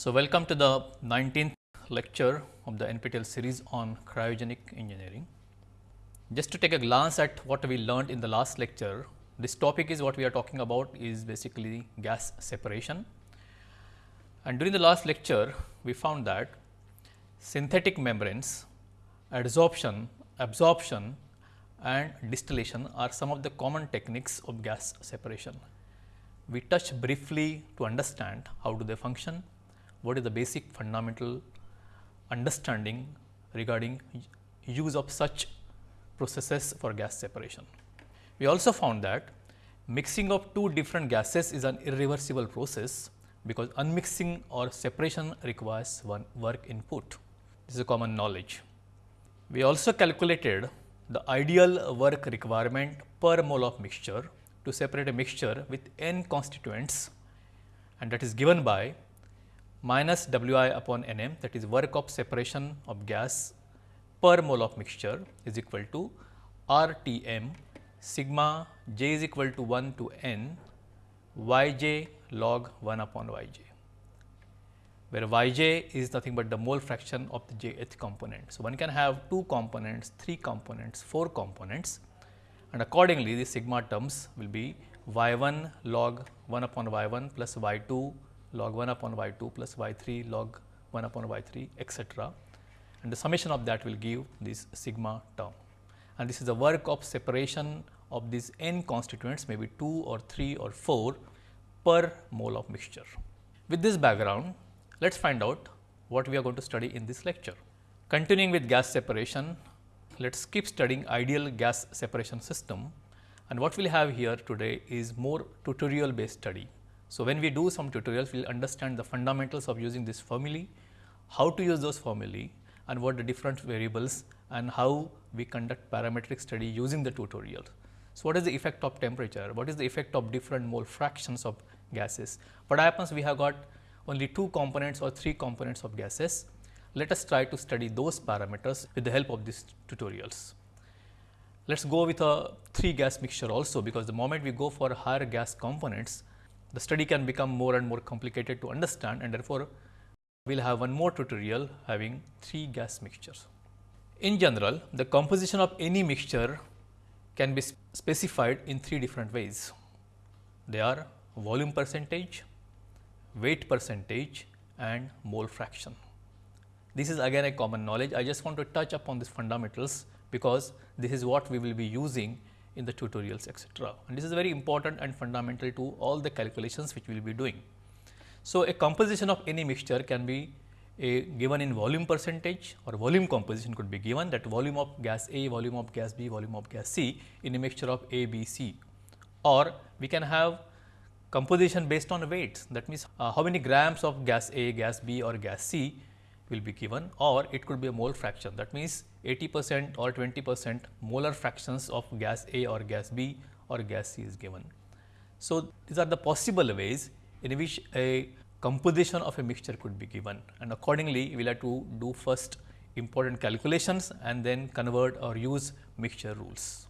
So, welcome to the 19th lecture of the NPTEL series on cryogenic engineering. Just to take a glance at what we learned in the last lecture, this topic is what we are talking about is basically gas separation. And during the last lecture, we found that synthetic membranes, adsorption, absorption and distillation are some of the common techniques of gas separation. We touched briefly to understand how do they function, what is the basic fundamental understanding regarding use of such processes for gas separation. We also found that mixing of two different gases is an irreversible process because unmixing or separation requires one work input. This is a common knowledge. We also calculated the ideal work requirement per mole of mixture to separate a mixture with n constituents and that is given by minus Wi upon Nm that is work of separation of gas per mole of mixture is equal to RTM sigma j is equal to 1 to n yj log 1 upon yj, where yj is nothing but the mole fraction of the jth component. So, one can have two components, three components, four components and accordingly the sigma terms will be y 1 log 1 upon y 1 plus y 2 log 1 upon y 2 plus y 3 log 1 upon y 3 etc. and the summation of that will give this sigma term. And this is the work of separation of these n constituents maybe 2 or 3 or 4 per mole of mixture. With this background, let us find out what we are going to study in this lecture. Continuing with gas separation, let us keep studying ideal gas separation system and what we will have here today is more tutorial based study. So, when we do some tutorials, we will understand the fundamentals of using this formulae, how to use those formulae and what the different variables and how we conduct parametric study using the tutorial. So, what is the effect of temperature? What is the effect of different mole fractions of gases? What happens we have got only two components or three components of gases. Let us try to study those parameters with the help of these tutorials. Let us go with a three gas mixture also because the moment we go for higher gas components, the study can become more and more complicated to understand and therefore, we will have one more tutorial having three gas mixtures. In general, the composition of any mixture can be specified in three different ways. They are volume percentage, weight percentage and mole fraction. This is again a common knowledge. I just want to touch upon these fundamentals because this is what we will be using in the tutorials etc. And this is very important and fundamental to all the calculations which we will be doing. So, a composition of any mixture can be given in volume percentage or volume composition could be given that volume of gas A, volume of gas B, volume of gas C in a mixture of A, B, C or we can have composition based on weights that means uh, how many grams of gas A, gas B or gas C will be given or it could be a mole fraction that means 80 percent or 20 percent molar fractions of gas A or gas B or gas C is given. So, these are the possible ways in which a composition of a mixture could be given and accordingly we will have to do first important calculations and then convert or use mixture rules.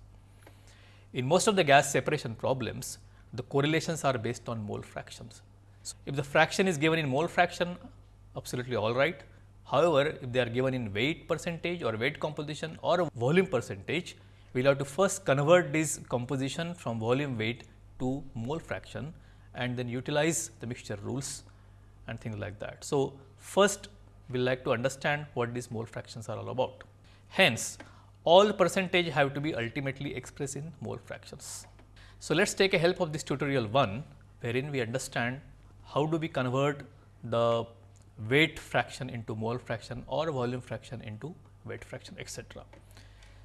In most of the gas separation problems, the correlations are based on mole fractions. So, if the fraction is given in mole fraction, absolutely all right. However, if they are given in weight percentage or weight composition or volume percentage, we will have to first convert this composition from volume weight to mole fraction and then utilize the mixture rules and things like that. So, first we will like to understand what these mole fractions are all about. Hence, all percentage have to be ultimately expressed in mole fractions. So, let us take a help of this tutorial 1 wherein we understand how do we convert the weight fraction into mole fraction or volume fraction into weight fraction etc.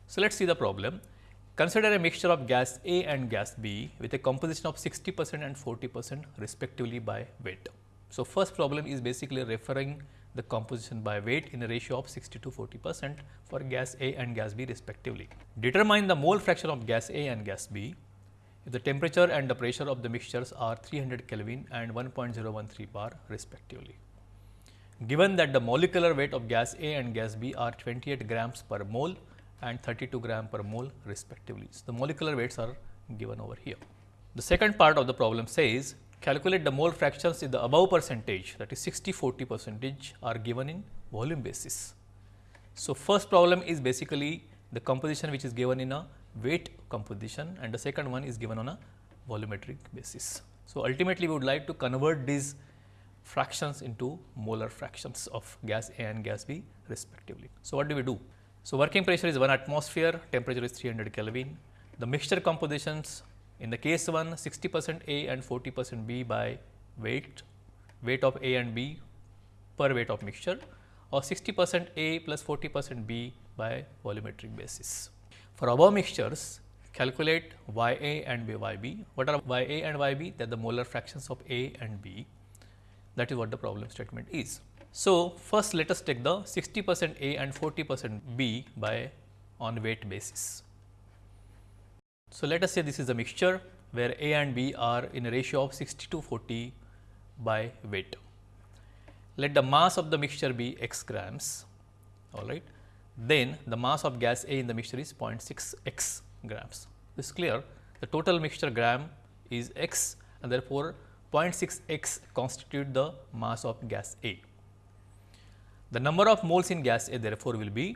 So, let us see the problem. Consider a mixture of gas A and gas B with a composition of 60 percent and 40 percent respectively by weight. So, first problem is basically referring the composition by weight in a ratio of 60 to 40 percent for gas A and gas B respectively. Determine the mole fraction of gas A and gas B if the temperature and the pressure of the mixtures are 300 Kelvin and 1.013 bar respectively. Given that the molecular weight of gas A and gas B are 28 grams per mole and 32 gram per mole respectively. So, the molecular weights are given over here. The second part of the problem says calculate the mole fractions in the above percentage that is 60 40 percentage are given in volume basis. So, first problem is basically the composition which is given in a weight composition and the second one is given on a volumetric basis. So, ultimately we would like to convert these fractions into molar fractions of gas A and gas B respectively. So, what do we do? So, working pressure is 1 atmosphere, temperature is 300 Kelvin. The mixture compositions in the case 1 60 percent A and 40 percent B by weight, weight of A and B per weight of mixture or 60 percent A plus 40 percent B by volumetric basis. For above mixtures, calculate Y A and Y B. What are Y A and Y B? They are the molar fractions of A and B. That is what the problem statement is. So, first let us take the 60 percent A and 40 percent B by on weight basis. So, let us say this is a mixture where A and B are in a ratio of 60 to 40 by weight. Let the mass of the mixture be x grams, all right. Then the mass of gas A in the mixture is 0.6 x grams. This is clear. The total mixture gram is x and therefore, 0.6 x constitute the mass of gas A. The number of moles in gas A therefore, will be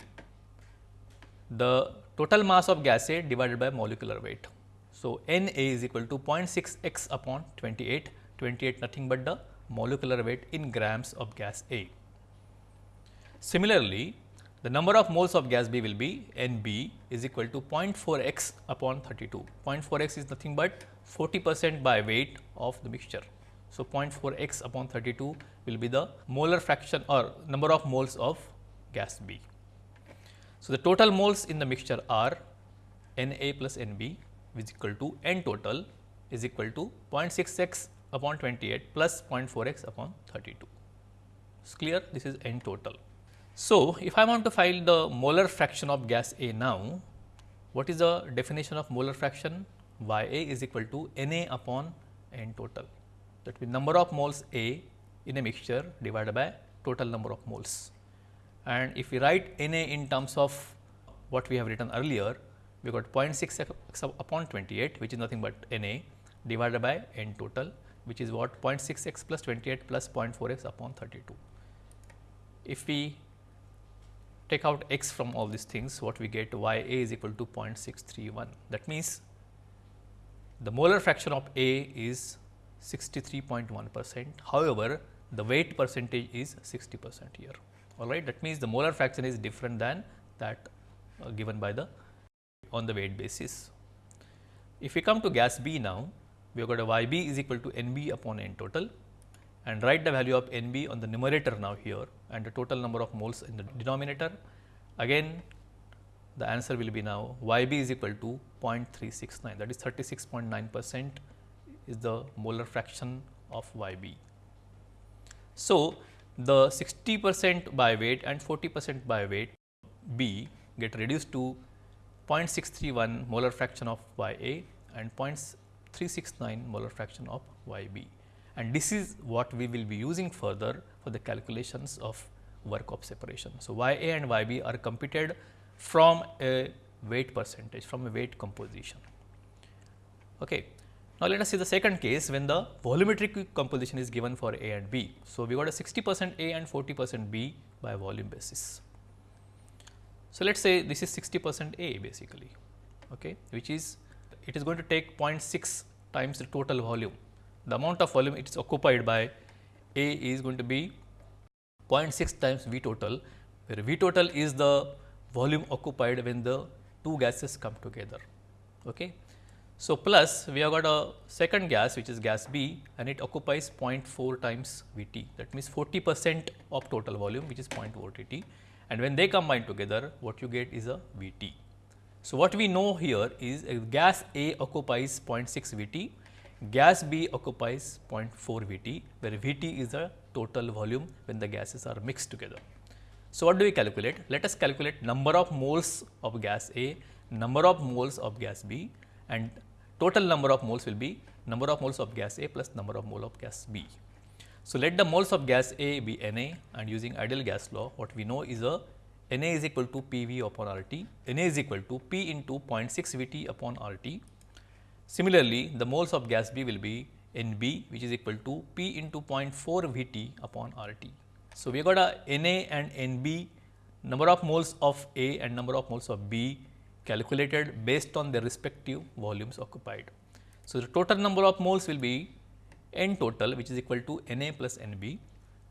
the total mass of gas A divided by molecular weight. So, N A is equal to 0.6 x upon 28, 28 nothing but the molecular weight in grams of gas A. Similarly, the number of moles of gas B will be N B is equal to 0.4 x upon 32. 0.4 x is nothing but 40 percent by weight of the mixture. So, 0.4 x upon 32 will be the molar fraction or number of moles of gas B. So, the total moles in the mixture are N A plus N B is equal to N total is equal to 0.6 x upon 28 plus 0.4 x upon 32. It's clear this is N total. So, if I want to find the molar fraction of gas A now, what is the definition of molar fraction? Y A is equal to N A upon N total. That means number of moles A in a mixture divided by total number of moles. And if we write N A in terms of what we have written earlier, we got 0.6 x upon 28, which is nothing but N A divided by N total, which is what 0.6 x plus 28 plus 0.4 x upon 32. If we take out x from all these things, what we get y a is equal to 0.631. That means, the molar fraction of A is 63.1 percent. However, the weight percentage is 60 percent here. All right. That means, the molar fraction is different than that uh, given by the on the weight basis. If we come to gas B now, we have got a y b is equal to n b upon n total and write the value of N b on the numerator now here and the total number of moles in the denominator. Again the answer will be now Y b is equal to 0.369 that is 36.9 percent is the molar fraction of Y b. So, the 60 percent by weight and 40 percent by weight B get reduced to 0.631 molar fraction of Y a and 0.369 molar fraction of Y b and this is what we will be using further for the calculations of work of separation. So, Y A and Y B are computed from a weight percentage from a weight composition. Okay. Now, let us see the second case when the volumetric composition is given for A and B. So, we got a 60 percent A and 40 percent B by volume basis. So, let us say this is 60 percent A basically, okay, which is it is going to take 0.6 times the total volume the amount of volume it is occupied by A is going to be 0.6 times V total, where V total is the volume occupied when the two gases come together. Okay. So, plus we have got a second gas which is gas B and it occupies 0.4 times V t that means 40 percent of total volume which is 0.4 T and when they combine together what you get is a V t. So, what we know here is uh, gas A occupies 0.6 V t gas B occupies 0.4 V t, where V t is the total volume when the gases are mixed together. So, what do we calculate? Let us calculate number of moles of gas A, number of moles of gas B and total number of moles will be number of moles of gas A plus number of mole of gas B. So, let the moles of gas A be N A and using ideal gas law what we know is a Na is equal to P V upon RT, Na is equal to P into 0.6 V T upon R T Similarly, the moles of gas B will be NB which is equal to P into 0.4 Vt upon RT. So, we have got a Na and Nb number of moles of A and number of moles of B calculated based on their respective volumes occupied. So, the total number of moles will be N total which is equal to Na plus Nb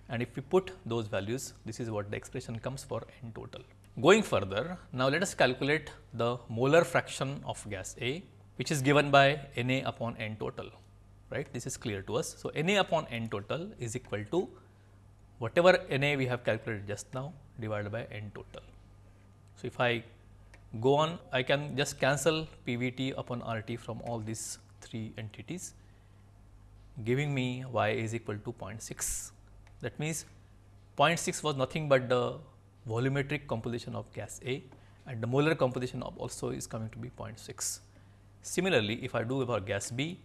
and if we put those values this is what the expression comes for N total. Going further now let us calculate the molar fraction of gas A which is given by Na upon N total right this is clear to us. So, Na upon N total is equal to whatever Na we have calculated just now divided by N total. So, if I go on I can just cancel PVT upon RT from all these three entities giving me y is equal to 0.6. That means 0.6 was nothing but the volumetric composition of gas A and the molar composition of also is coming to be 0.6. Similarly, if I do for gas B,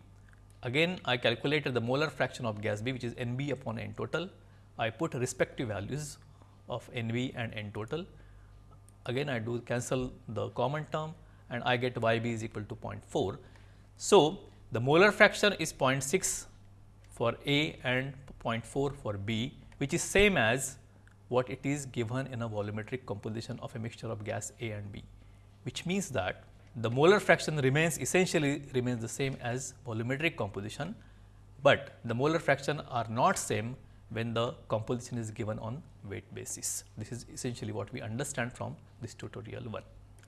again I calculated the molar fraction of gas B which is N B upon N total. I put respective values of N B and N total. Again I do cancel the common term and I get Y B is equal to 0.4. So, the molar fraction is 0.6 for A and 0.4 for B which is same as what it is given in a volumetric composition of a mixture of gas A and B, which means that the molar fraction remains essentially remains the same as volumetric composition, but the molar fraction are not same when the composition is given on weight basis. This is essentially what we understand from this tutorial 1.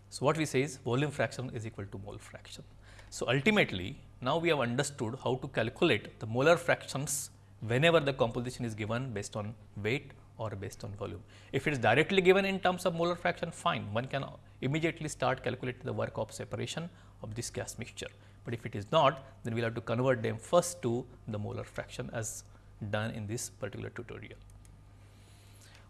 So, what we say is volume fraction is equal to mole fraction. So, ultimately now we have understood how to calculate the molar fractions whenever the composition is given based on weight or based on volume. If it is directly given in terms of molar fraction fine, one can immediately start calculating the work of separation of this gas mixture. But if it is not, then we will have to convert them first to the molar fraction as done in this particular tutorial.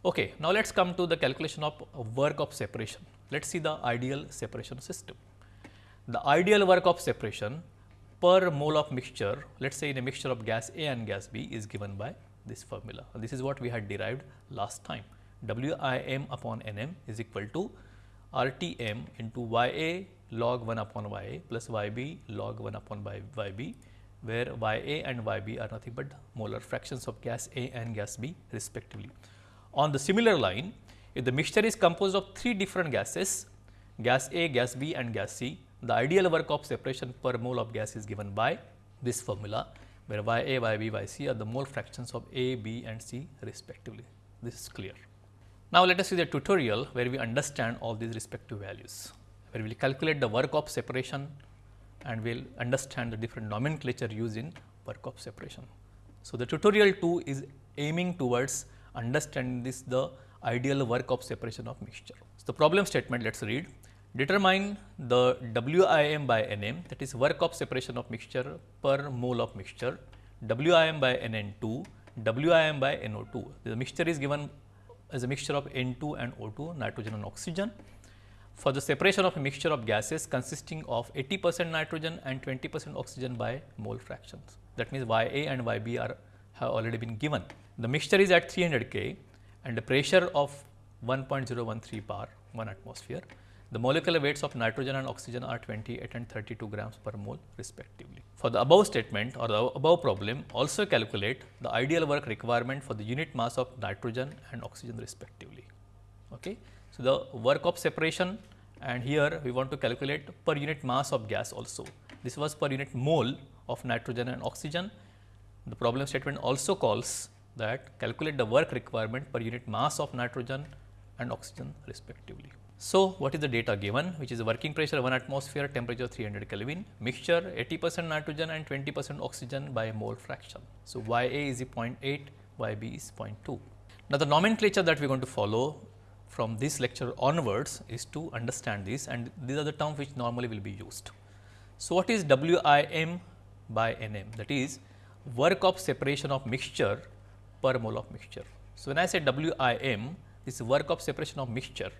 Okay, now let us come to the calculation of work of separation. Let us see the ideal separation system. The ideal work of separation per mole of mixture, let us say in a mixture of gas A and gas B is given by this formula. This is what we had derived last time. Wim upon Nm is equal to Rtm into Ya log 1 upon Ya plus Yb log 1 upon Yb, where Ya and Yb are nothing but molar fractions of gas A and gas B respectively. On the similar line, if the mixture is composed of three different gases, gas A, gas B and gas C, the ideal work of separation per mole of gas is given by this formula where Ya, Yb, Yc are the mole fractions of A, B and C respectively. This is clear. Now, let us see the tutorial where we understand all these respective values, where we will calculate the work of separation and we will understand the different nomenclature used in work of separation. So, the tutorial 2 is aiming towards understanding this the ideal work of separation of mixture. So, the problem statement let us read Determine the WIM by NM that is work of separation of mixture per mole of mixture, WIM by NN2, WIM by NO2. The mixture is given as a mixture of N2 and O2, nitrogen and oxygen. For the separation of a mixture of gases consisting of 80 percent nitrogen and 20 percent oxygen by mole fractions. That means, Ya and Yb are have already been given. The mixture is at 300 K and the pressure of 1.013 bar 1 atmosphere. The molecular weights of nitrogen and oxygen are 28 and 32 grams per mole respectively. For the above statement or the above problem also calculate the ideal work requirement for the unit mass of nitrogen and oxygen respectively. Okay. So, the work of separation and here we want to calculate per unit mass of gas also. This was per unit mole of nitrogen and oxygen. The problem statement also calls that calculate the work requirement per unit mass of nitrogen and oxygen respectively. So, what is the data given which is working pressure 1 atmosphere, temperature 300 Kelvin, mixture 80 percent nitrogen and 20 percent oxygen by mole fraction. So, Y A is 0.8, Y B is 0.2. Now, the nomenclature that we are going to follow from this lecture onwards is to understand this and these are the terms which normally will be used. So, what is WIM by NM that is work of separation of mixture per mole of mixture. So, when I say WIM this is work of separation of mixture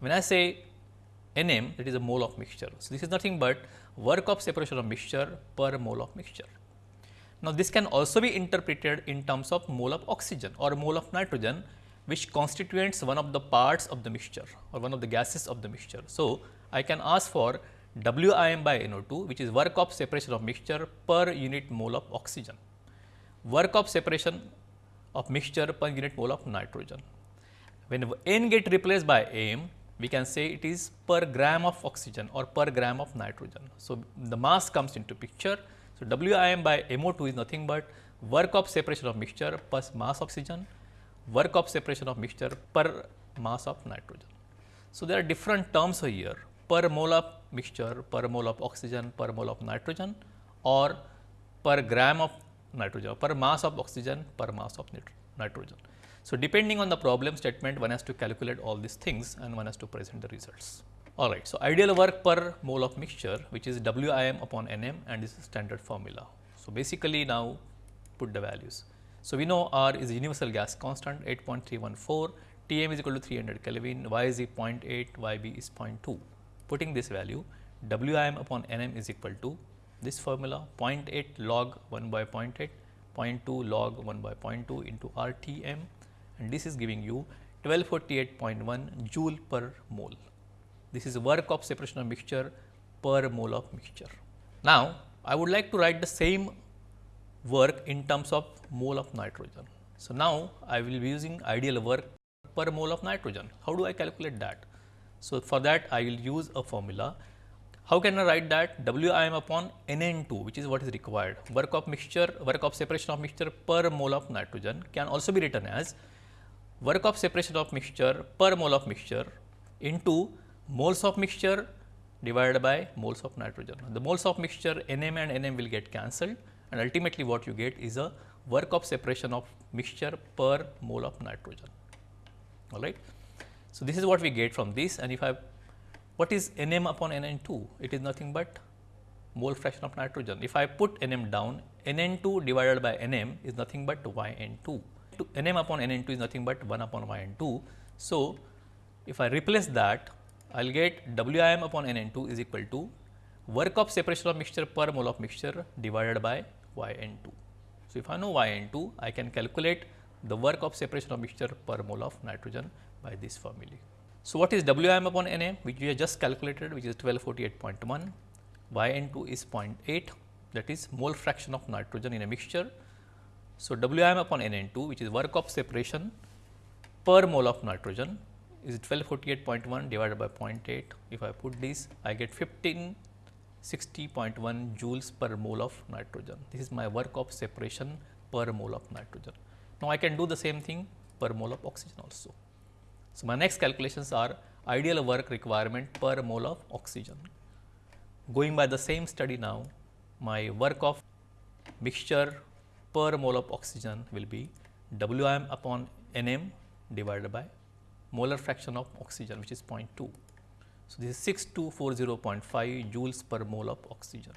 when I say Nm that is a mole of mixture. So, this is nothing but work of separation of mixture per mole of mixture. Now, this can also be interpreted in terms of mole of oxygen or mole of nitrogen which constitutes one of the parts of the mixture or one of the gases of the mixture. So, I can ask for WIM by NO2 which is work of separation of mixture per unit mole of oxygen, work of separation of mixture per unit mole of nitrogen. When N get replaced by M, we can say it is per gram of oxygen or per gram of nitrogen. So, the mass comes into picture. So, WIM by MO2 is nothing but work of separation of mixture plus mass oxygen, work of separation of mixture per mass of nitrogen. So, there are different terms here per mole of mixture, per mole of oxygen, per mole of nitrogen or per gram of nitrogen, per mass of oxygen, per mass of nitrogen. So, depending on the problem statement one has to calculate all these things and one has to present the results. Alright, so ideal work per mole of mixture which is WIM upon NM and this is standard formula. So, basically now put the values. So, we know R is universal gas constant 8.314, Tm is equal to 300 Kelvin, Y is 0.8, Yb is 0.2. Putting this value Wim upon Nm is equal to this formula 0.8 log 1 by 0.8, 0.2 log 1 by 0.2 into RTM and this is giving you 1248.1 joule per mole. This is work of separation of mixture per mole of mixture. Now, I would like to write the same work in terms of mole of nitrogen. So, now I will be using ideal work per mole of nitrogen. How do I calculate that? So, for that I will use a formula. How can I write that Wim upon Nn2 which is what is required work of mixture work of separation of mixture per mole of nitrogen can also be written as work of separation of mixture per mole of mixture into moles of mixture divided by moles of nitrogen. The moles of mixture Nm and Nm will get cancelled and ultimately what you get is a work of separation of mixture per mole of nitrogen. All right. So, this is what we get from this and if I what is Nm upon Nn2? It is nothing but mole fraction of nitrogen. If I put Nm down, Nn2 divided by Nm is nothing but Yn2 Nm upon Nn2 is nothing but 1 upon Yn2. So, if I replace that, I will get Wim upon Nn2 is equal to work of separation of mixture per mole of mixture divided by Yn2. So, if I know Yn2, I can calculate the work of separation of mixture per mole of nitrogen by this formula. So, what is Wim upon Nm which we have just calculated which is 1248.1, Yn2 is 0.8 that is mole fraction of nitrogen in a mixture so, Wm upon Nn2 which is work of separation per mole of nitrogen is 1248.1 divided by 0.8. If I put this I get 1560.1 joules per mole of nitrogen. This is my work of separation per mole of nitrogen. Now, I can do the same thing per mole of oxygen also. So, my next calculations are ideal work requirement per mole of oxygen. Going by the same study now, my work of mixture per mole of oxygen will be Wm upon Nm divided by molar fraction of oxygen which is 0.2. So, this is 6240.5 joules per mole of oxygen.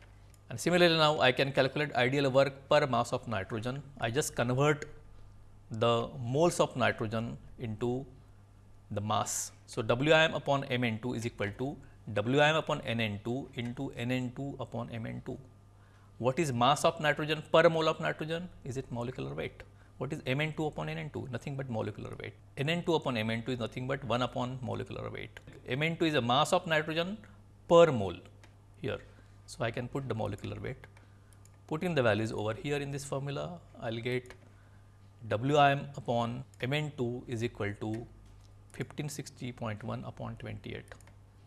And similarly, now I can calculate ideal work per mass of nitrogen. I just convert the moles of nitrogen into the mass. So, Wm upon Mn2 is equal to Wm upon Nn2 into Nn2 upon Mn2. What is mass of nitrogen per mole of nitrogen? Is it molecular weight? What is Mn2 upon Nn2? Nothing but molecular weight. Nn2 upon Mn2 is nothing but 1 upon molecular weight. Mn2 is a mass of nitrogen per mole here. So, I can put the molecular weight. Putting the values over here in this formula, I will get Wim upon Mn2 is equal to 1560.1 upon 28.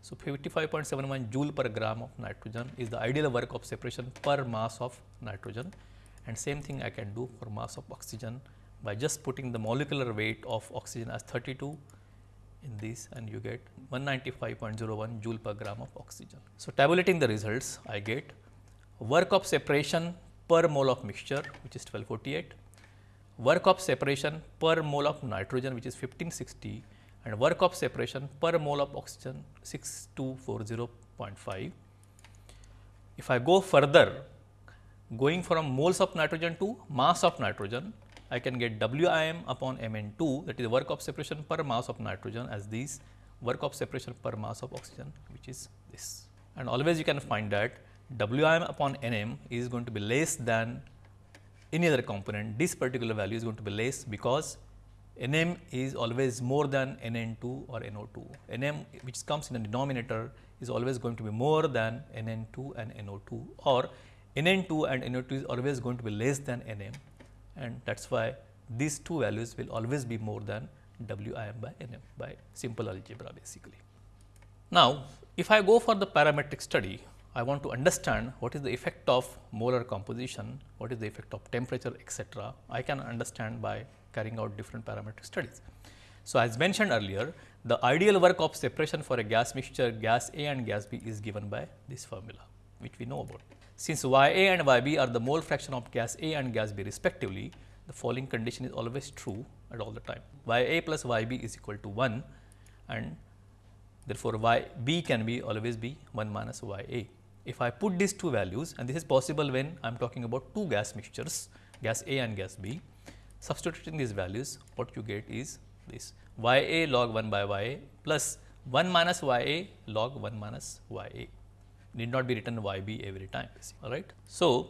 So, 55.71 joule per gram of nitrogen is the ideal work of separation per mass of nitrogen and same thing I can do for mass of oxygen by just putting the molecular weight of oxygen as 32 in this and you get 195.01 joule per gram of oxygen. So, tabulating the results I get work of separation per mole of mixture which is 1248, work of separation per mole of nitrogen which is 1560 and work of separation per mole of oxygen 6240.5. If I go further going from moles of nitrogen to mass of nitrogen, I can get Wim upon Mn2 that is work of separation per mass of nitrogen as this work of separation per mass of oxygen which is this. And always you can find that Wim upon Nm is going to be less than any other component, this particular value is going to be less because Nm is always more than Nn2 or NO2. Nm which comes in the denominator is always going to be more than Nn2 and NO2 or Nn2 and NO2 is always going to be less than Nm and that is why these two values will always be more than Wim by Nm by simple algebra basically. Now, if I go for the parametric study, I want to understand what is the effect of molar composition, what is the effect of temperature etc. I can understand by carrying out different parametric studies. So, as mentioned earlier, the ideal work of separation for a gas mixture gas A and gas B is given by this formula, which we know about. Since Y A and Y B are the mole fraction of gas A and gas B respectively, the following condition is always true at all the time. Y A plus Y B is equal to 1 and therefore, Y B can be always be 1 minus Y A. If I put these two values and this is possible when I am talking about two gas mixtures gas A and gas B, substituting these values what you get is this y a log 1 by y a plus 1 minus y a log 1 minus y a need not be written y b every time all right. So,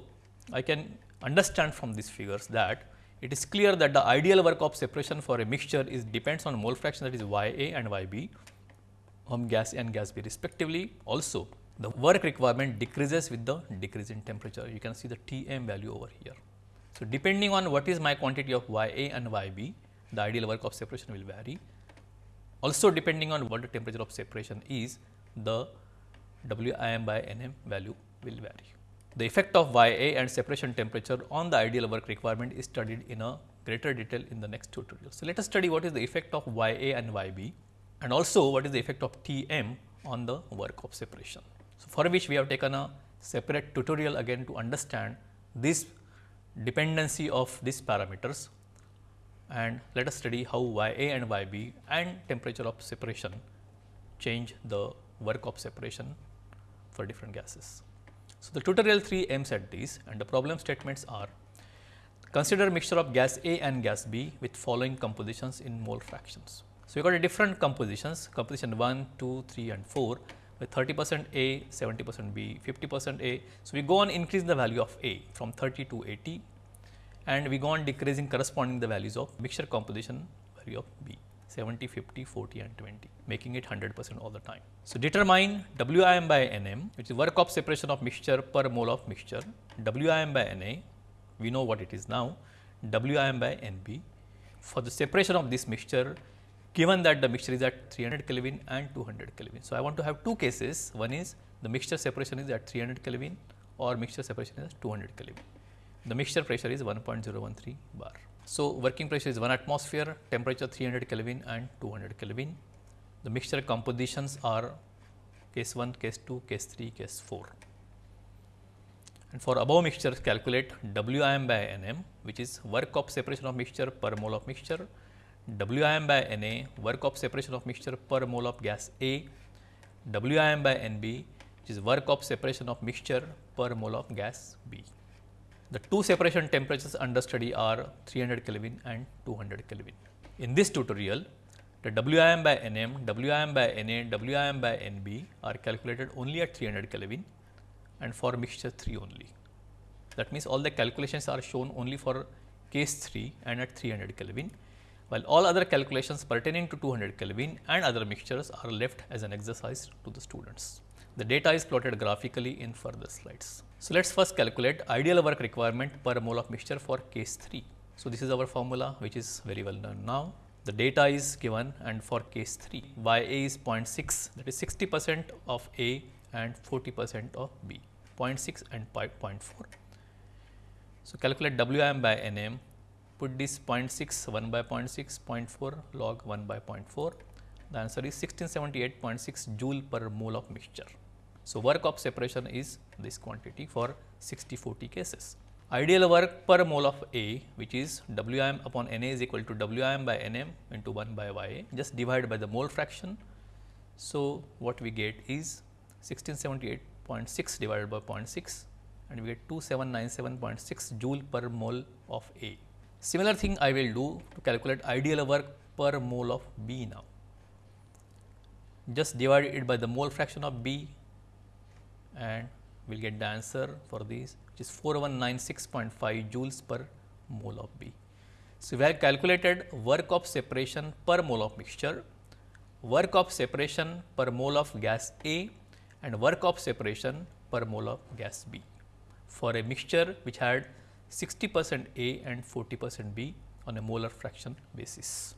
I can understand from these figures that it is clear that the ideal work of separation for a mixture is depends on mole fraction that is y a and y b from gas A and gas B respectively. Also, the work requirement decreases with the decrease in temperature. You can see the T m value over here. So, depending on what is my quantity of y a and y b, the ideal work of separation will vary. Also depending on what the temperature of separation is, the Wim by Nm value will vary. The effect of Ya and separation temperature on the ideal work requirement is studied in a greater detail in the next tutorial. So, let us study what is the effect of Ya and Yb and also what is the effect of Tm on the work of separation. So, for which we have taken a separate tutorial again to understand this dependency of these parameters and let us study how Y A and Y B and temperature of separation change the work of separation for different gases. So, the tutorial 3 aims at this and the problem statements are consider mixture of gas A and gas B with following compositions in mole fractions. So, you got a different compositions composition 1, 2, 3 and 4 with 30 percent A, 70 percent B, 50 percent A. So, we go on increasing the value of A from 30 to 80 and we go on decreasing corresponding the values of mixture composition value of B. 70, 50, 40 and 20 making it 100 percent all the time. So, determine Wim by Nm which is work of separation of mixture per mole of mixture, Wim by Na we know what it is now, Wim by Nb for the separation of this mixture given that the mixture is at 300 Kelvin and 200 Kelvin. So, I want to have two cases one is the mixture separation is at 300 Kelvin or mixture separation is at 200 Kelvin the mixture pressure is 1.013 bar. So, working pressure is 1 atmosphere, temperature 300 Kelvin and 200 Kelvin. The mixture compositions are case 1, case 2, case 3, case 4. And for above mixtures calculate Wim by Nm which is work of separation of mixture per mole of mixture, Wim by Na work of separation of mixture per mole of gas A, Wim by Nb which is work of separation of mixture per mole of gas B. The two separation temperatures under study are 300 Kelvin and 200 Kelvin. In this tutorial, the Wim by Nm, Wim by Na, Wim by Nb are calculated only at 300 Kelvin and for mixture 3 only. That means, all the calculations are shown only for case 3 and at 300 Kelvin, while all other calculations pertaining to 200 Kelvin and other mixtures are left as an exercise to the students. The data is plotted graphically in further slides. So, let us first calculate ideal work requirement per mole of mixture for case 3. So, this is our formula which is very well known now. The data is given and for case 3 Y A is 0.6 that is 60 percent of A and 40 percent of B 0.6 and 0.4. So, calculate Wm by Nm put this 0.6 1 by 0.6 0.4 log 1 by 0.4 the answer is 1678.6 joule per mole of mixture. So, work of separation is this quantity for 60 40 cases. Ideal work per mole of A which is Wm upon Na is equal to Wm by Nm into 1 by Ya just divide by the mole fraction. So, what we get is 1678.6 divided by 0.6 and we get 2797.6 joule per mole of A. Similar thing I will do to calculate ideal work per mole of B now. Just divide it by the mole fraction of B and we will get the answer for this which is 4196.5 joules per mole of B. So, we have calculated work of separation per mole of mixture, work of separation per mole of gas A and work of separation per mole of gas B for a mixture which had 60 percent A and 40 percent B on a molar fraction basis.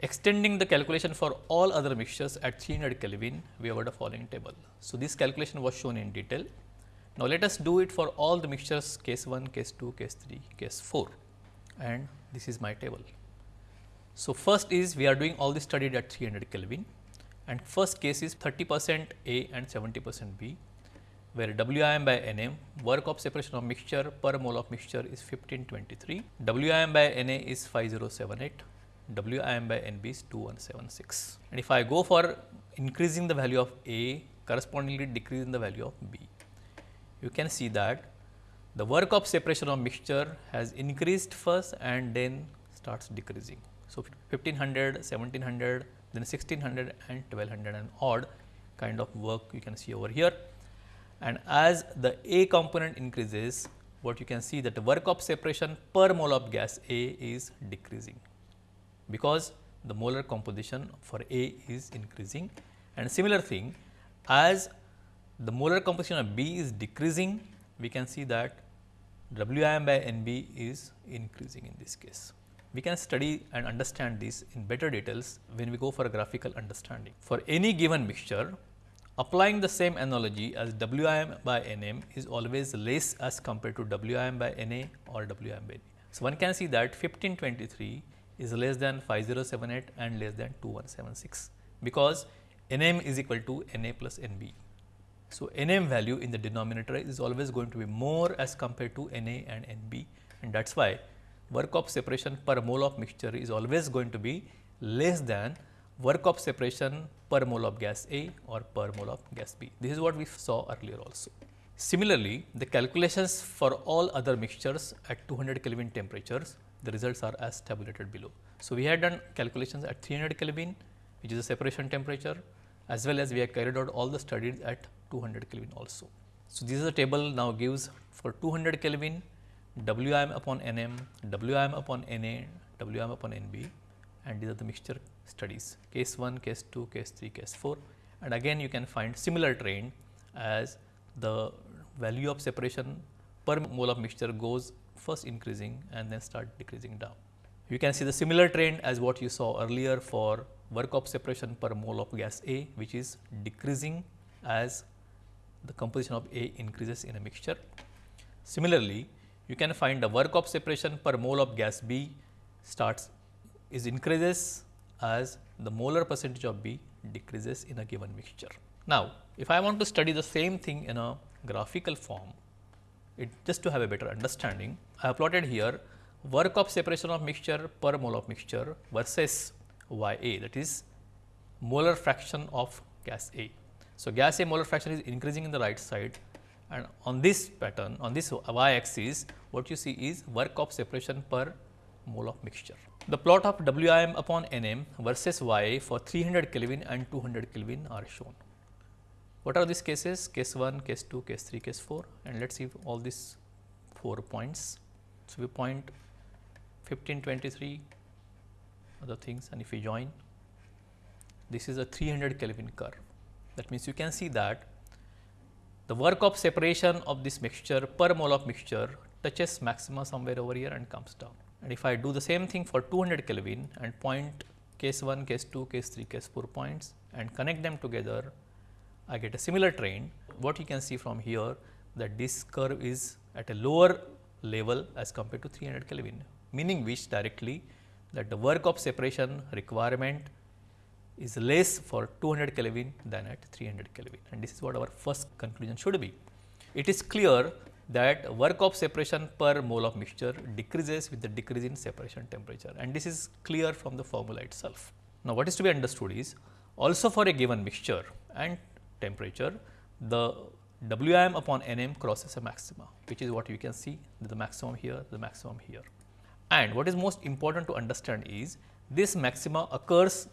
Extending the calculation for all other mixtures at 300 Kelvin, we have the following table. So, this calculation was shown in detail. Now, let us do it for all the mixtures case 1, case 2, case 3, case 4 and this is my table. So, first is we are doing all this studied at 300 Kelvin and first case is 30 percent A and 70 percent B where WIM by NM work of separation of mixture per mole of mixture is 1523, WIM by NA is 5078, WIM by NB is 2176. And if I go for increasing the value of A correspondingly decreasing the value of B, you can see that the work of separation of mixture has increased first and then starts decreasing. So, 1500, 1700, then 1600 and 1200 and odd kind of work you can see over here and as the A component increases what you can see that the work of separation per mole of gas A is decreasing because the molar composition for A is increasing and similar thing as the molar composition of B is decreasing we can see that WIM by NB is increasing in this case. We can study and understand this in better details when we go for a graphical understanding. For any given mixture Applying the same analogy as WIM by NM is always less as compared to WIM by NA or WIM by NA. So, one can see that 1523 is less than 5078 and less than 2176 because NM is equal to NA plus NB. So, NM value in the denominator is always going to be more as compared to NA and NB and that is why work of separation per mole of mixture is always going to be less than work of separation per mole of gas A or per mole of gas B. This is what we saw earlier also. Similarly, the calculations for all other mixtures at 200 Kelvin temperatures, the results are as tabulated below. So, we had done calculations at 300 Kelvin which is the separation temperature as well as we have carried out all the studies at 200 Kelvin also. So, this is a table now gives for 200 Kelvin WIM upon NM, WIM upon NA, WIM upon NB and these are the mixture studies case 1, case 2, case 3, case 4 and again you can find similar trend as the value of separation per mole of mixture goes first increasing and then start decreasing down. You can see the similar trend as what you saw earlier for work of separation per mole of gas A which is decreasing as the composition of A increases in a mixture. Similarly, you can find the work of separation per mole of gas B starts is increases as the molar percentage of B decreases in a given mixture. Now, if I want to study the same thing in a graphical form, it just to have a better understanding, I have plotted here work of separation of mixture per mole of mixture versus Y A that is molar fraction of gas A. So, gas A molar fraction is increasing in the right side and on this pattern on this y axis what you see is work of separation per mole of mixture. The plot of WIM upon NM versus YA for 300 Kelvin and 200 Kelvin are shown. What are these cases? Case 1, case 2, case 3, case 4 and let us see all these 4 points. So, we point 15, 23 other things and if we join this is a 300 Kelvin curve. That means, you can see that the work of separation of this mixture per mole of mixture touches maxima somewhere over here and comes down. And if I do the same thing for 200 Kelvin and point case 1, case 2, case 3, case 4 points and connect them together, I get a similar trend. What you can see from here that this curve is at a lower level as compared to 300 Kelvin, meaning which directly that the work of separation requirement is less for 200 Kelvin than at 300 Kelvin and this is what our first conclusion should be. It is clear that work of separation per mole of mixture decreases with the decrease in separation temperature and this is clear from the formula itself. Now, what is to be understood is also for a given mixture and temperature the WIM upon NM crosses a maxima which is what you can see the maximum here the maximum here. And what is most important to understand is this maxima occurs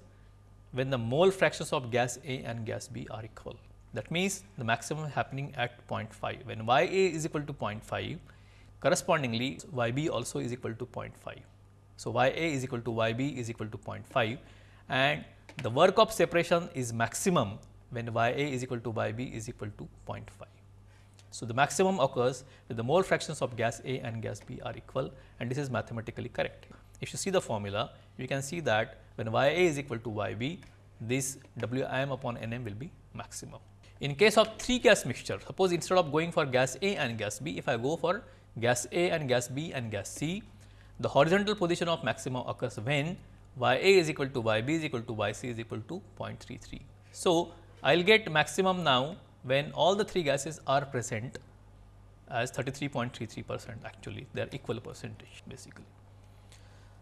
when the mole fractions of gas A and gas B are equal. That means, the maximum happening at 0.5 when y a is equal to 0.5 correspondingly y b also is equal to 0.5. So, y a is equal to y b is equal to 0.5 and the work of separation is maximum when y a is equal to y b is equal to 0.5. So, the maximum occurs when the mole fractions of gas A and gas B are equal and this is mathematically correct. If you see the formula, you can see that when y A is equal to y B, this W m upon N m will be maximum. In case of three gas mixture, suppose instead of going for gas A and gas B, if I go for gas A and gas B and gas C, the horizontal position of maximum occurs when y A is equal to y B is equal to y C is equal to 0.33. So, I will get maximum now when all the three gases are present as 33.33 percent actually they are equal percentage basically.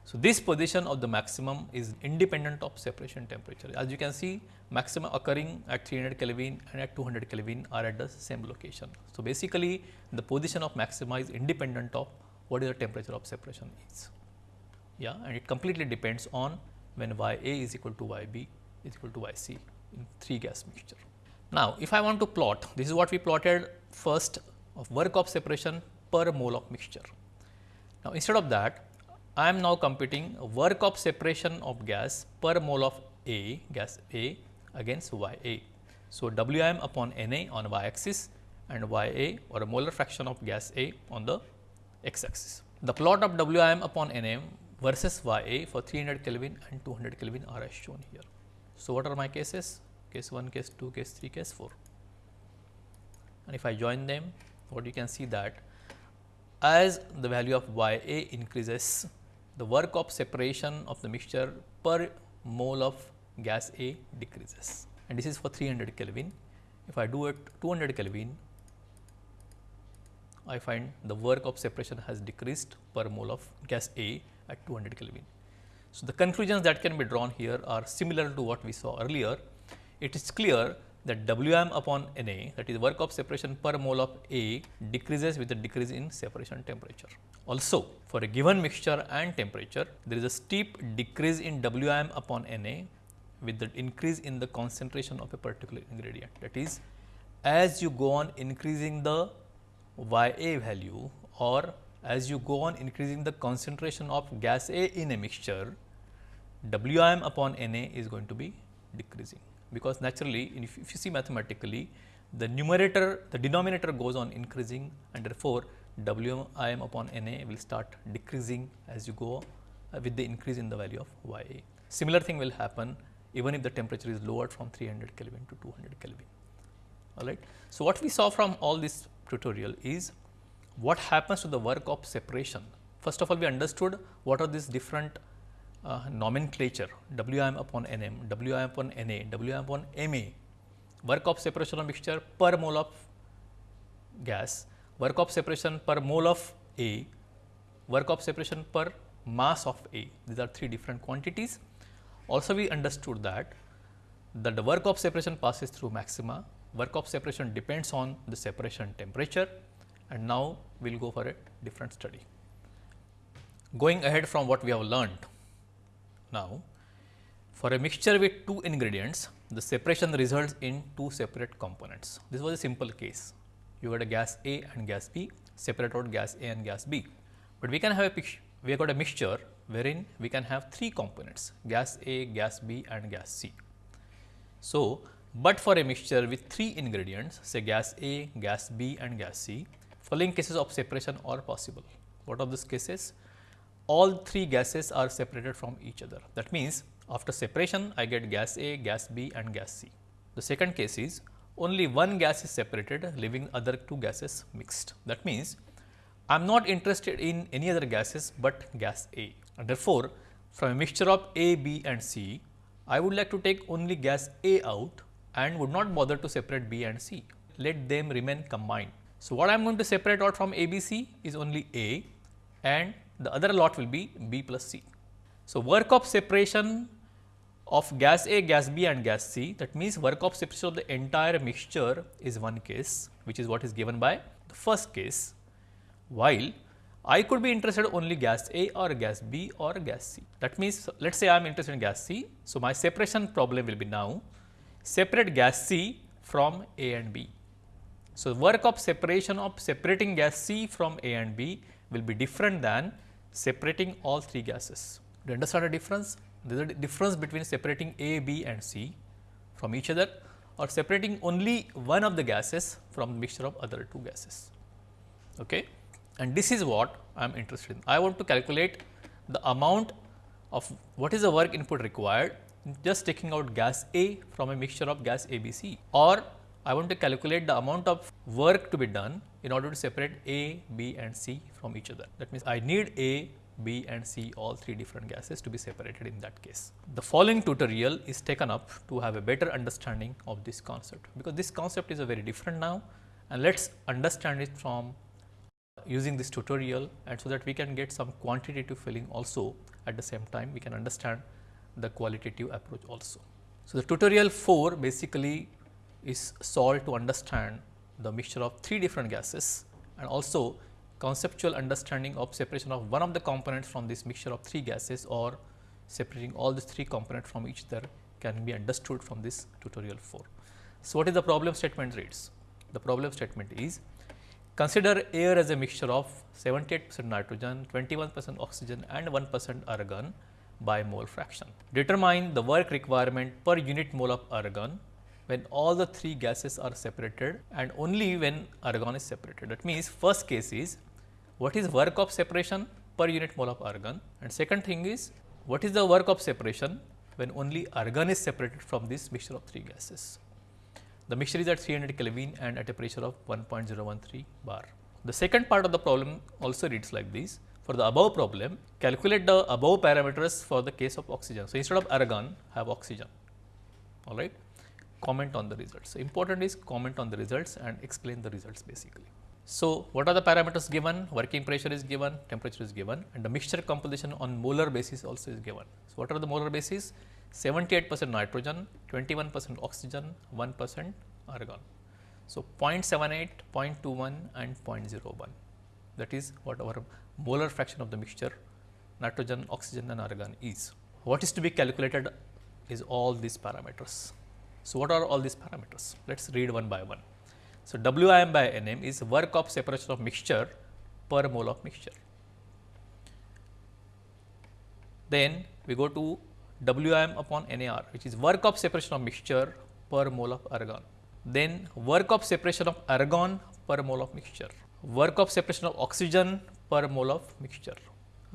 So, this position of the maximum is independent of separation temperature. As you can see maximum occurring at 300 Kelvin and at 200 Kelvin are at the same location. So, basically the position of maxima is independent of what is the temperature of separation is. Yeah, and it completely depends on when y a is equal to y b is equal to y c in three gas mixture. Now, if I want to plot, this is what we plotted first of work of separation per mole of mixture. Now, instead of that, I am now computing work of separation of gas per mole of A, gas A against Y A. So, W m upon N A on y axis and Y A or a molar fraction of gas A on the x axis. The plot of W m upon N A versus Y A for 300 Kelvin and 200 Kelvin are as shown here. So, what are my cases? case 1, case 2, case 3, case 4. And if I join them, what you can see that as the value of y a increases, the work of separation of the mixture per mole of gas A decreases and this is for 300 Kelvin. If I do it 200 Kelvin, I find the work of separation has decreased per mole of gas A at 200 Kelvin. So, the conclusions that can be drawn here are similar to what we saw earlier it is clear that W m upon N A that is work of separation per mole of A decreases with the decrease in separation temperature. Also for a given mixture and temperature there is a steep decrease in W m upon N A with the increase in the concentration of a particular ingredient. That is as you go on increasing the Y A value or as you go on increasing the concentration of gas A in a mixture, W m upon N A is going to be decreasing because naturally if, if you see mathematically the numerator the denominator goes on increasing and therefore W i m upon N A will start decreasing as you go uh, with the increase in the value of y a. Similar thing will happen even if the temperature is lowered from 300 Kelvin to 200 Kelvin. All right. So, what we saw from all this tutorial is what happens to the work of separation. First of all, we understood what are these different uh, nomenclature Wm upon Nm, Wm upon Na, Wm upon Ma, work of separation of mixture per mole of gas, work of separation per mole of A, work of separation per mass of A. These are three different quantities. Also, we understood that, that the work of separation passes through maxima, work of separation depends on the separation temperature and now we will go for a different study. Going ahead from what we have learned, now, for a mixture with two ingredients, the separation results in two separate components. This was a simple case. You got a gas A and gas B, separate out gas A and gas B. But we can have a we have got a mixture wherein we can have three components gas A, gas B and gas C. So, but for a mixture with three ingredients say gas A, gas B and gas C, following cases of separation are possible. What are these cases? All three gases are separated from each other. That means, after separation I get gas A, gas B and gas C. The second case is only one gas is separated leaving other two gases mixed. That means, I am not interested in any other gases, but gas A and therefore, from a mixture of A, B and C, I would like to take only gas A out and would not bother to separate B and C. Let them remain combined. So, what I am going to separate out from A, B, C is only A and the other lot will be B plus C. So, work of separation of gas A, gas B and gas C that means work of separation of the entire mixture is one case which is what is given by the first case while I could be interested only gas A or gas B or gas C. That means, let us say I am interested in gas C. So, my separation problem will be now separate gas C from A and B. So, work of separation of separating gas C from A and B will be different than separating all three gases. Do you understand the difference? There is a difference between separating A, B and C from each other or separating only one of the gases from the mixture of other two gases. Okay? And this is what I am interested in. I want to calculate the amount of what is the work input required just taking out gas A from a mixture of gas A, B, C or I want to calculate the amount of work to be done in order to separate A, B and C from each other. That means, I need A, B and C all three different gases to be separated in that case. The following tutorial is taken up to have a better understanding of this concept, because this concept is a very different now and let us understand it from using this tutorial and so that we can get some quantitative feeling also at the same time we can understand the qualitative approach also. So, the tutorial 4 basically is solved to understand the mixture of three different gases and also conceptual understanding of separation of one of the components from this mixture of three gases or separating all these three components from each other can be understood from this tutorial 4. So, what is the problem statement reads? The problem statement is consider air as a mixture of 78 percent nitrogen, 21 percent oxygen and 1 percent argon by mole fraction. Determine the work requirement per unit mole of argon when all the three gases are separated and only when argon is separated. That means, first case is what is work of separation per unit mole of argon and second thing is what is the work of separation when only argon is separated from this mixture of three gases. The mixture is at 300 Kelvin and at a pressure of 1.013 bar. The second part of the problem also reads like this. For the above problem, calculate the above parameters for the case of oxygen. So, instead of argon, have oxygen, all right. Comment on the results. So, important is comment on the results and explain the results basically. So, what are the parameters given? Working pressure is given, temperature is given and the mixture composition on molar basis also is given. So, what are the molar basis? 78 percent nitrogen, 21 percent oxygen, 1 percent argon. So, 0.78, 0.21 and 0.01 that is what our molar fraction of the mixture nitrogen, oxygen and argon is. What is to be calculated is all these parameters. So, what are all these parameters? Let us read one by one. So, WIM by NM is work of separation of mixture per mole of mixture. Then we go to WIM upon NAR which is work of separation of mixture per mole of argon. Then work of separation of argon per mole of mixture work of separation of oxygen per mole of mixture,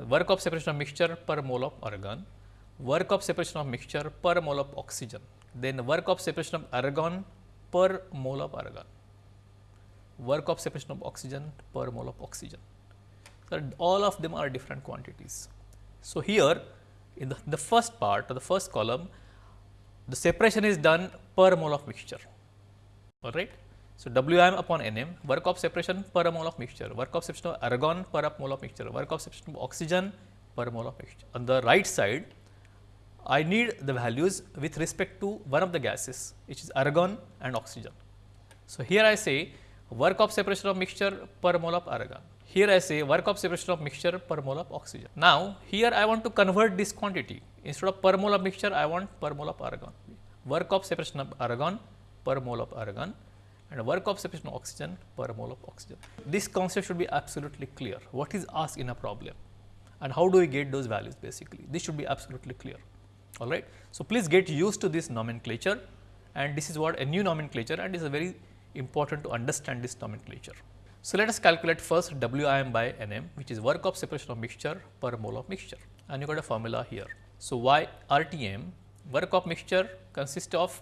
work of separation of mixture per mole of argon, work of separation of mixture per mole of oxygen, then work of separation of argon per mole of argon, work of separation of oxygen per mole of oxygen. So, all of them are different quantities. So, here in the, the first part or the first column, the separation is done per mole of mixture, all right. So, Wm upon Nm work of separation per mole of mixture, work of separation of argon per mole of mixture, work of separation of oxygen per mole of mixture. On the right side, I need the values with respect to one of the gases which is argon and oxygen. So, here I say work of separation of mixture per mole of argon. Here I say work of separation of mixture per mole of oxygen. Now, here I want to convert this quantity instead of per mole of mixture I want per mole of argon. Work of separation of argon per mole of argon and work of separation of oxygen per mole of oxygen. This concept should be absolutely clear. What is asked in a problem and how do we get those values basically? This should be absolutely clear. All right. So, please get used to this nomenclature and this is what a new nomenclature and is very important to understand this nomenclature. So, let us calculate first WIM by NM which is work of separation of mixture per mole of mixture and you got a formula here. So, Y RTM work of mixture consists of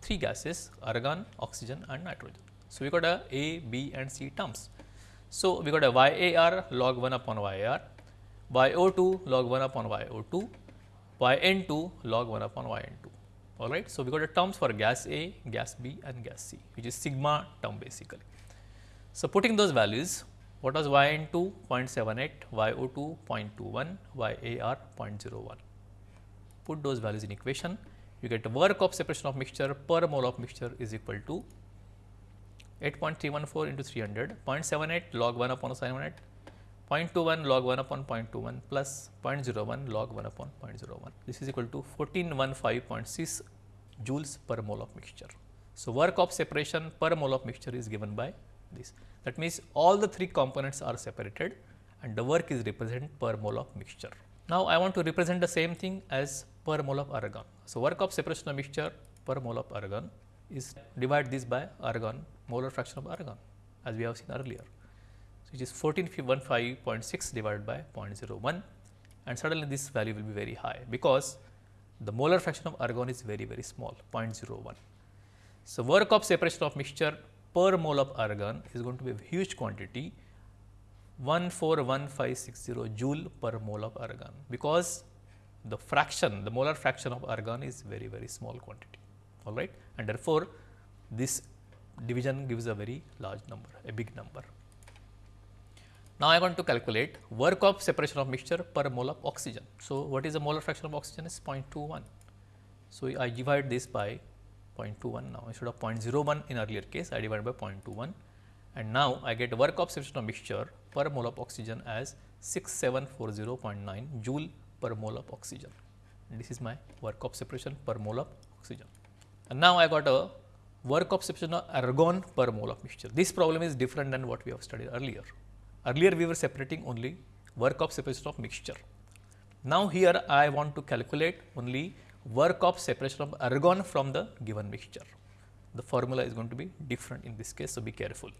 three gases argon, oxygen and nitrogen. So, we got a A, B and C terms. So, we got a YAR log 1 upon YAR, YO2 log 1 upon YO2, YN2 log 1 upon YN2. All right. So, we got a terms for gas A, gas B and gas C which is sigma term basically. So, putting those values what was YN2 0.78, YO2 0.21, YAR 0.01. Put those values in equation you get work of separation of mixture per mole of mixture is equal to 8.314 into 300, 0.78 log 1 upon 700, 0.21 log 1 upon 0.21 plus 0.01 log 1 upon 0.01. This is equal to 1415.6 joules per mole of mixture. So, work of separation per mole of mixture is given by this. That means, all the three components are separated and the work is represented per mole of mixture. Now, I want to represent the same thing as per mole of argon. So, work of separation of mixture per mole of argon is divide this by argon molar fraction of argon as we have seen earlier. Which is 1415.6 divided by 0.01 and suddenly this value will be very high because the molar fraction of argon is very very small 0.01. So, work of separation of mixture per mole of argon is going to be a huge quantity 141560 joule per mole of argon because the fraction the molar fraction of argon is very very small quantity all right and therefore, this division gives a very large number a big number. Now, I want to calculate work of separation of mixture per mole of oxygen. So, what is the molar fraction of oxygen is 0.21. So, I divide this by 0.21 now instead of 0.01 in earlier case I divide by 0.21 and now I get work of separation of mixture per mole of oxygen as 6740.9 joule per mole of oxygen. And this is my work of separation per mole of oxygen. And now I got a work of separation of argon per mole of mixture. This problem is different than what we have studied earlier. Earlier we were separating only work of separation of mixture. Now here I want to calculate only work of separation of argon from the given mixture. The formula is going to be different in this case, so be careful.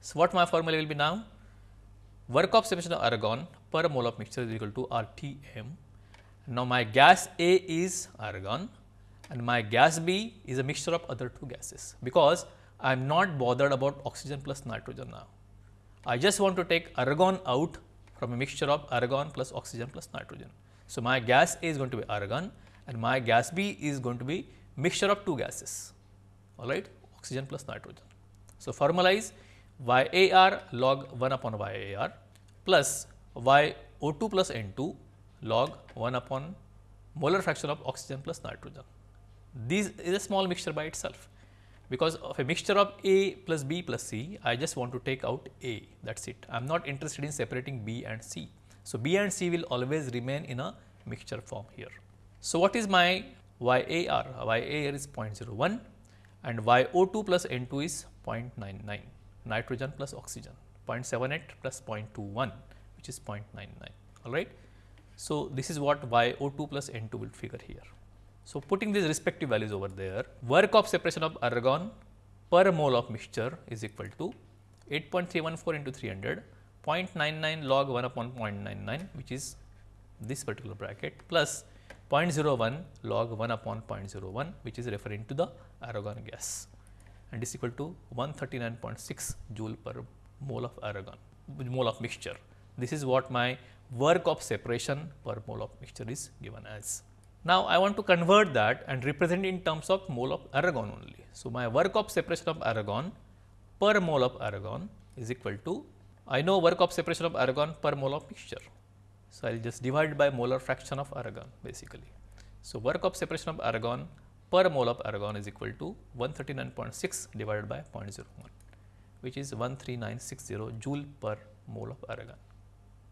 So, what my formula will be now? Work of separation of argon per mole of mixture is equal to RTM. Now, my gas A is argon and my gas B is a mixture of other two gases, because I am not bothered about oxygen plus nitrogen now. I just want to take argon out from a mixture of argon plus oxygen plus nitrogen. So, my gas A is going to be argon and my gas B is going to be mixture of two gases all right oxygen plus nitrogen. So, formalize YAR log 1 upon YAR plus YO2 plus N2 log 1 upon molar fraction of oxygen plus nitrogen. This is a small mixture by itself because of a mixture of A plus B plus C, I just want to take out A that is it. I am not interested in separating B and C. So, B and C will always remain in a mixture form here. So, what is my YAR? YAR is 0.01 and YO2 plus N2 is 0.99 nitrogen plus oxygen 0.78 plus 0.21 which is 0.99 all right. So, this is what YO2 plus N2 will figure here. So, putting these respective values over there, work of separation of argon per mole of mixture is equal to 8.314 into 300, 0.99 log 1 upon 0.99 which is this particular bracket plus 0.01 log 1 upon 0.01 which is referring to the argon gas and is equal to 139.6 joule per mole of argon mole of mixture. This is what my work of separation per mole of mixture is given as. Now, I want to convert that and represent in terms of mole of argon only. So, my work of separation of argon per mole of argon is equal to I know work of separation of argon per mole of mixture. So, I will just divide by molar fraction of argon basically. So, work of separation of argon per mole of argon is equal to 139.6 divided by 0.01 which is 13960 joule per mole of argon.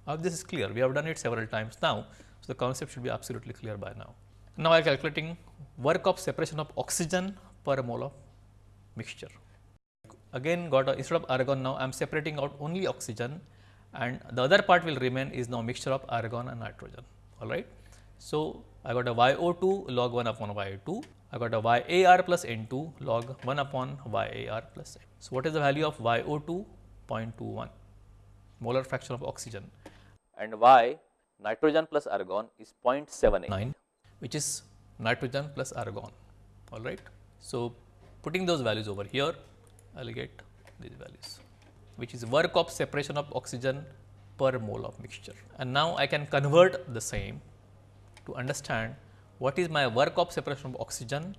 Now, this is clear we have done it several times now. So, the concept should be absolutely clear by now. Now, I am calculating work of separation of oxygen per mole of mixture. Again got a, instead of argon now I am separating out only oxygen and the other part will remain is now mixture of argon and nitrogen all right. So, I got a YO2 log 1 upon YO2, I got a YAR plus N2 log 1 upon YAR plus N. So, what is the value of YO2? 0.21 molar fraction of oxygen and Y nitrogen plus argon is 0.79 which is nitrogen plus argon all right. So, putting those values over here I will get these values which is work of separation of oxygen per mole of mixture. And now, I can convert the same to understand what is my work of separation of oxygen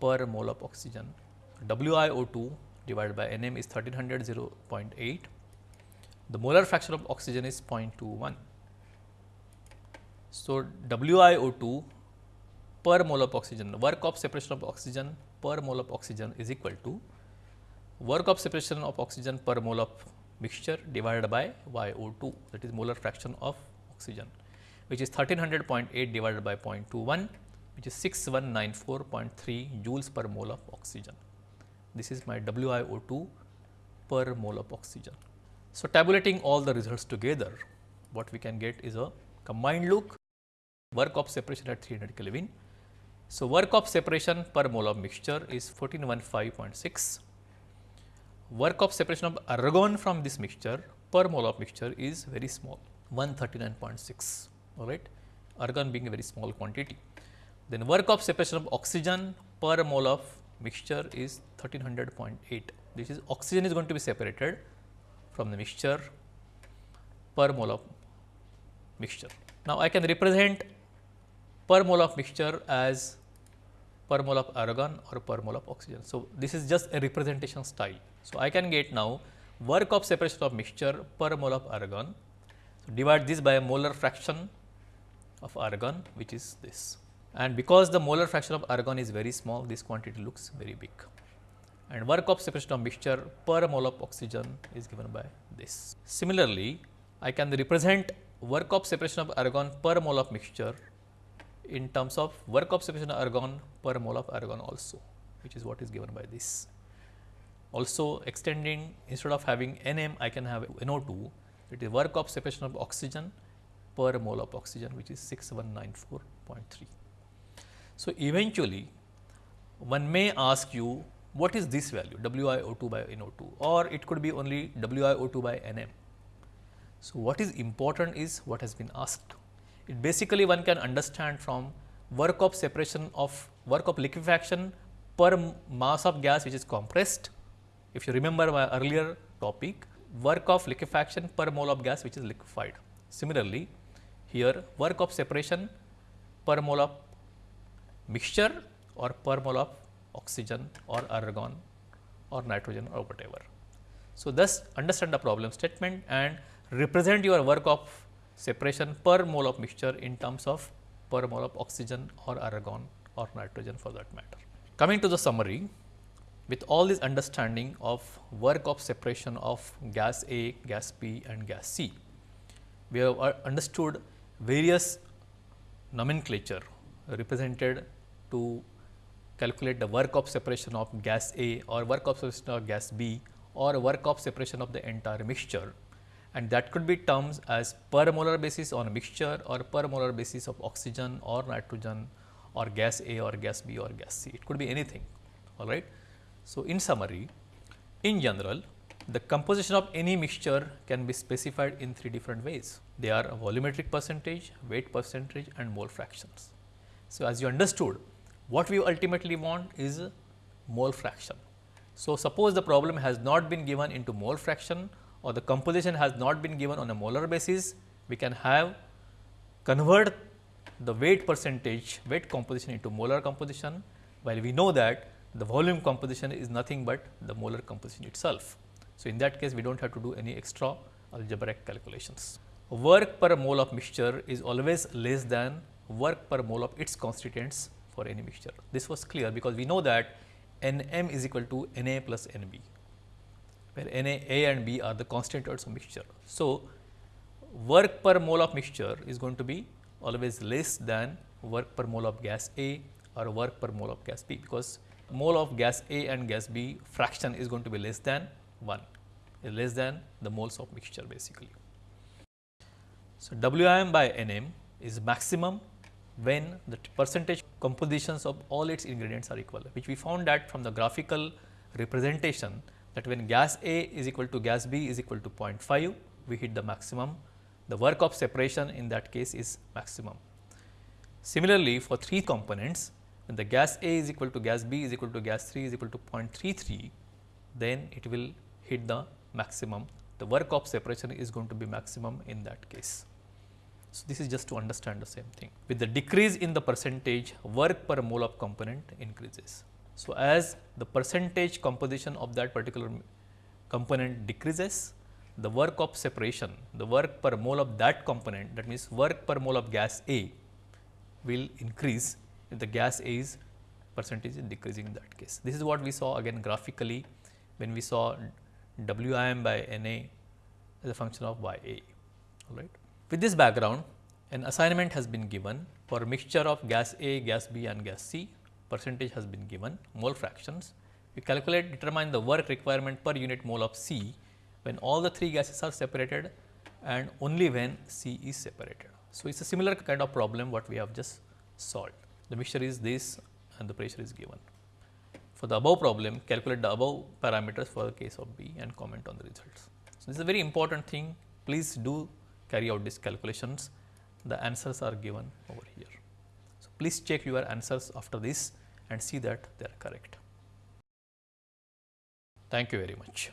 per mole of oxygen. WiO2 divided by Nm is 1300 0.8. The molar fraction of oxygen is 0.21. So, WiO2 per mole of oxygen, work of separation of oxygen per mole of oxygen is equal to work of separation of oxygen per mole of mixture divided by YO2 that is molar fraction of oxygen which is 1300.8 divided by 0.21 which is 6194.3 joules per mole of oxygen. This is my WiO2 per mole of oxygen. So, tabulating all the results together, what we can get is a combined look work of separation at 300 Kelvin. So, work of separation per mole of mixture is 1415.6. Work of separation of argon from this mixture per mole of mixture is very small 139.6 all right argon being a very small quantity. Then work of separation of oxygen per mole of mixture is 1300.8 this is oxygen is going to be separated from the mixture per mole of mixture. Now, I can represent per mole of mixture as per mole of argon or per mole of oxygen. So, this is just a representation style. So, I can get now work of separation of mixture per mole of argon. So, divide this by a molar fraction of argon which is this and because the molar fraction of argon is very small this quantity looks very big and work of separation of mixture per mole of oxygen is given by this. Similarly, I can represent work of separation of argon per mole of mixture in terms of work of separation of argon per mole of argon also which is what is given by this. Also extending instead of having Nm I can have NO2 it is work of separation of oxygen per mole of oxygen which is 6194.3. So, eventually one may ask you what is this value WiO2 by NO2 or it could be only WiO2 by Nm. So, what is important is what has been asked it basically one can understand from work of separation of work of liquefaction per mass of gas which is compressed. If you remember my earlier topic, work of liquefaction per mole of gas which is liquefied. Similarly, here work of separation per mole of mixture or per mole of oxygen or argon or nitrogen or whatever. So, thus understand the problem statement and represent your work of separation per mole of mixture in terms of per mole of oxygen or argon or nitrogen for that matter. Coming to the summary, with all this understanding of work of separation of gas A, gas B and gas C, we have uh, understood various nomenclature represented to calculate the work of separation of gas A or work of separation of gas B or work of separation of the entire mixture and that could be terms as per molar basis on a mixture or per molar basis of oxygen or nitrogen or gas A or gas B or gas C. It could be anything, all right. So, in summary, in general, the composition of any mixture can be specified in three different ways. They are volumetric percentage, weight percentage and mole fractions. So, as you understood, what we ultimately want is mole fraction. So, suppose the problem has not been given into mole fraction or the composition has not been given on a molar basis, we can have convert the weight percentage weight composition into molar composition, while we know that the volume composition is nothing but the molar composition itself. So, in that case we do not have to do any extra algebraic calculations. Work per mole of mixture is always less than work per mole of its constituents for any mixture. This was clear because we know that N m is equal to N a plus N b where Na, A and B are the constituents of mixture. So, work per mole of mixture is going to be always less than work per mole of gas A or work per mole of gas B, because mole of gas A and gas B fraction is going to be less than 1, less than the moles of mixture basically. So, Wim by Nm is maximum when the percentage compositions of all its ingredients are equal, which we found that from the graphical representation that when gas A is equal to gas B is equal to 0.5, we hit the maximum. The work of separation in that case is maximum. Similarly, for three components, when the gas A is equal to gas B is equal to gas 3 is equal to 0.33, then it will hit the maximum. The work of separation is going to be maximum in that case. So, this is just to understand the same thing. With the decrease in the percentage, work per mole of component increases. So, as the percentage composition of that particular component decreases, the work of separation, the work per mole of that component that means work per mole of gas A will increase if the gas A is percentage is decreasing in that case. This is what we saw again graphically when we saw Wim by Na as a function of Y A. All right. With this background, an assignment has been given for a mixture of gas A, gas B and gas C percentage has been given mole fractions. We calculate determine the work requirement per unit mole of C when all the three gases are separated and only when C is separated. So, it is a similar kind of problem what we have just solved. The mixture is this and the pressure is given. For the above problem, calculate the above parameters for the case of B and comment on the results. So, this is a very important thing. Please do carry out these calculations. The answers are given over here. Please check your answers after this and see that they are correct. Thank you very much.